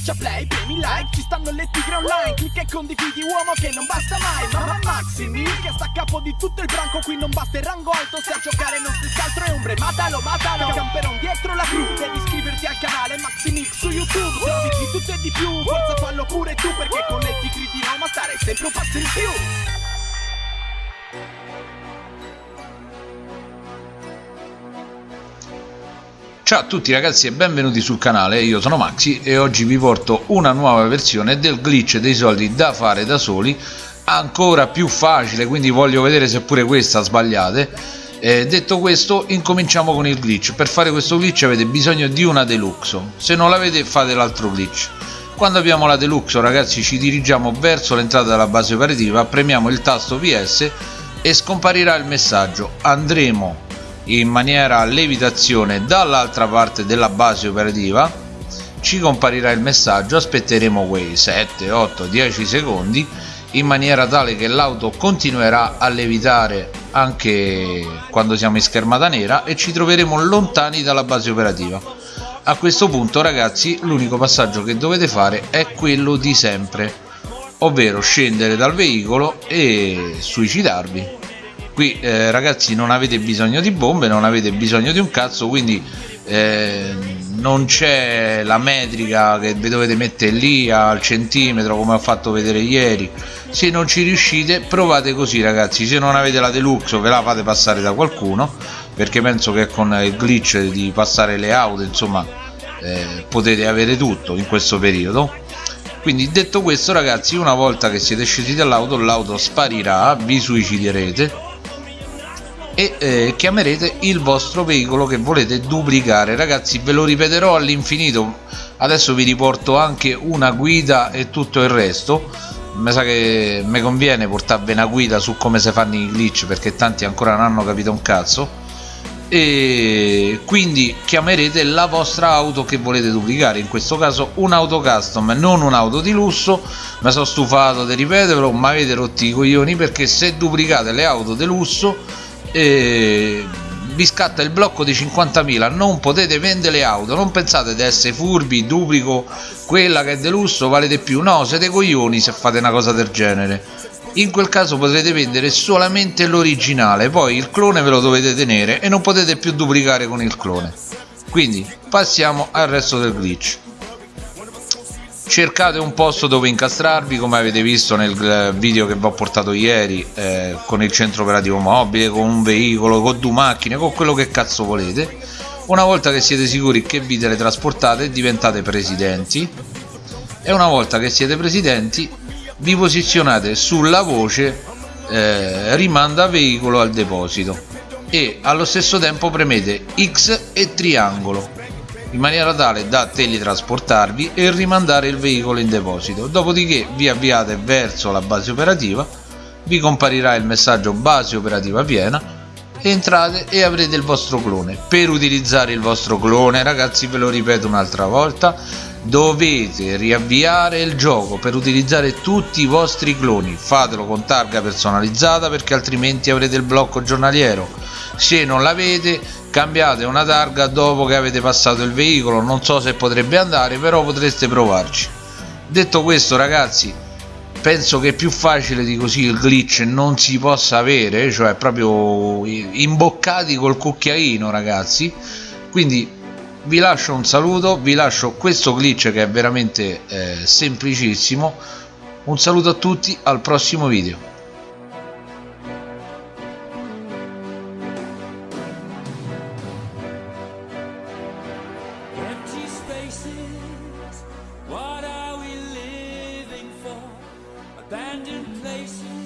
Schiaccia play, premi like, ci stanno le tigre online Clicca e condividi uomo che non basta mai Mamma Maximi che sta a capo di tutto il branco Qui non basta il rango alto, se a giocare non si altro è ombre Matalo, matalo, camperon dietro la cru Devi iscriverti al canale Maximix su YouTube Se di tutto e di più, forza fallo pure tu Perché con le tigri di Roma stare sempre un passo in più Ciao a tutti ragazzi e benvenuti sul canale, io sono Maxi e oggi vi porto una nuova versione del glitch dei soldi da fare da soli ancora più facile, quindi voglio vedere se pure questa sbagliate. Eh, detto questo incominciamo con il glitch. Per fare questo glitch avete bisogno di una deluxo. Se non l'avete fate l'altro glitch. Quando abbiamo la deluxo ragazzi ci dirigiamo verso l'entrata della base operativa premiamo il tasto vs e scomparirà il messaggio. Andremo in maniera levitazione dall'altra parte della base operativa ci comparirà il messaggio aspetteremo quei 7 8 10 secondi in maniera tale che l'auto continuerà a levitare anche quando siamo in schermata nera e ci troveremo lontani dalla base operativa. A questo punto ragazzi l'unico passaggio che dovete fare è quello di sempre ovvero scendere dal veicolo e suicidarvi qui eh, ragazzi non avete bisogno di bombe non avete bisogno di un cazzo quindi eh, non c'è la metrica che vi dovete mettere lì al centimetro come ho fatto vedere ieri. Se non ci riuscite provate così ragazzi. Se non avete la deluxe ve la fate passare da qualcuno perché penso che con il glitch di passare le auto insomma eh, potete avere tutto in questo periodo. Quindi detto questo ragazzi una volta che siete scesi dall'auto l'auto sparirà vi suiciderete e eh, chiamerete il vostro veicolo che volete duplicare. Ragazzi ve lo ripeterò all'infinito. Adesso vi riporto anche una guida e tutto il resto. Mi sa che mi conviene portarvi una guida su come si fanno i glitch perché tanti ancora non hanno capito un cazzo. E quindi chiamerete la vostra auto che volete duplicare. In questo caso un'auto custom non un'auto di lusso. Mi sono stufato di ripeterlo ma avete rotti i coglioni perché se duplicate le auto di lusso e vi scatta il blocco di 50.000 non potete vendere le auto non pensate di essere furbi duplico quella che è delusso vale di più. No siete coglioni se fate una cosa del genere. In quel caso potrete vendere solamente l'originale poi il clone ve lo dovete tenere e non potete più duplicare con il clone. Quindi passiamo al resto del glitch cercate un posto dove incastrarvi come avete visto nel eh, video che vi ho portato ieri eh, con il centro operativo mobile con un veicolo con due macchine con quello che cazzo volete. Una volta che siete sicuri che vi teletrasportate diventate presidenti. E una volta che siete presidenti vi posizionate sulla voce eh, rimanda veicolo al deposito. E allo stesso tempo premete X e triangolo in maniera tale da teletrasportarvi e rimandare il veicolo in deposito. Dopodiché vi avviate verso la base operativa vi comparirà il messaggio base operativa piena entrate e avrete il vostro clone. Per utilizzare il vostro clone ragazzi ve lo ripeto un'altra volta dovete riavviare il gioco per utilizzare tutti i vostri cloni. Fatelo con targa personalizzata perché altrimenti avrete il blocco giornaliero. Se non l'avete cambiate una targa dopo che avete passato il veicolo. Non so se potrebbe andare però potreste provarci. Detto questo ragazzi penso che più facile di così il glitch non si possa avere cioè proprio imboccati col cucchiaino ragazzi. Quindi vi lascio un saluto vi lascio questo glitch che è veramente eh, semplicissimo. Un saluto a tutti al prossimo video What are we living for? Abandoned places.